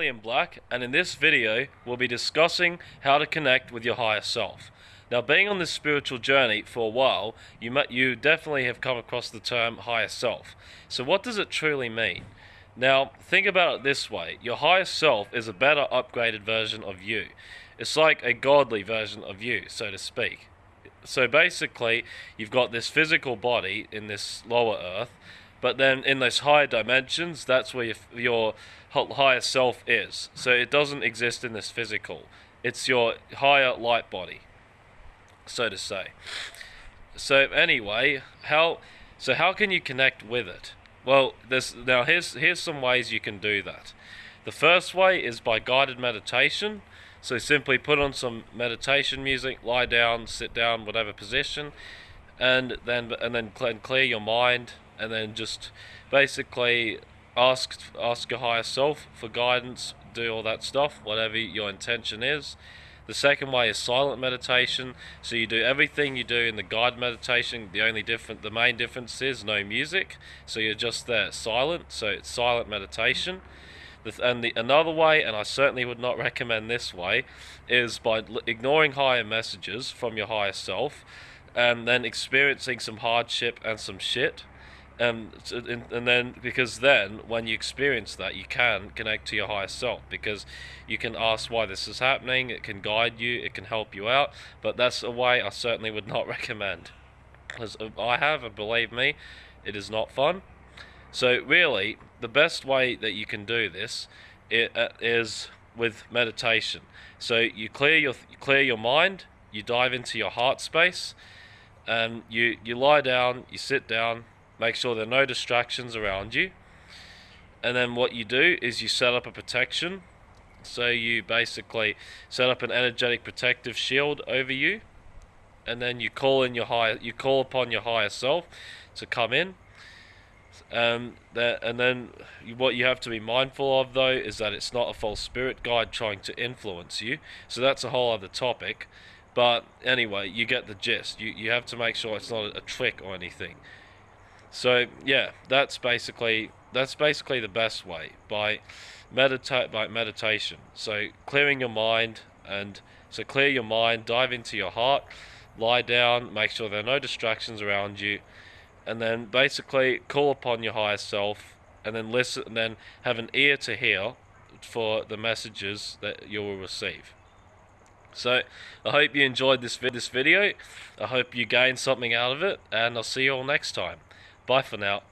William Black, and in this video, we'll be discussing how to connect with your higher self. Now, being on this spiritual journey for a while, you you definitely have come across the term higher self. So, what does it truly mean? Now, think about it this way: your higher self is a better, upgraded version of you. It's like a godly version of you, so to speak. So basically, you've got this physical body in this lower earth, but then in those higher dimensions, that's where your, your higher self is. So it doesn't exist in this physical. It's your higher light body, so to say. So anyway, how so how can you connect with it? Well, there's now here's here's some ways you can do that. The first way is by guided meditation. So simply put on some meditation music, lie down, sit down, whatever position, and then and then clear your mind, and then just basically ask ask your higher self for guidance, do all that stuff, whatever your intention is. The second way is silent meditation. So you do everything you do in the guided meditation. The only different, the main difference is no music. So you're just there silent. So it's silent meditation. And the, another way, and I certainly would not recommend this way, is by ignoring higher messages from your higher self and then experiencing some hardship and some shit. And, and then because then when you experience that you can connect to your higher self because you can ask why this is happening it can guide you it can help you out but that's a way i certainly would not recommend because i have and believe me it is not fun so really, the best way that you can do this uh, is with meditation. So you clear your clear your mind, you dive into your heart space, and you you lie down, you sit down, make sure there are no distractions around you, and then what you do is you set up a protection. So you basically set up an energetic protective shield over you, and then you call in your higher you call upon your higher self to come in um, that, and then what you have to be mindful of though is that it's not a false spirit guide trying to influence you. So that's a whole other topic. But anyway, you get the gist. You you have to make sure it's not a, a trick or anything. So yeah, that's basically that's basically the best way by meditate by meditation. So clearing your mind and so clear your mind, dive into your heart, lie down, make sure there are no distractions around you and then basically call upon your higher self and then listen and then have an ear to hear for the messages that you will receive. So I hope you enjoyed this, this video. I hope you gained something out of it and I'll see you all next time. Bye for now.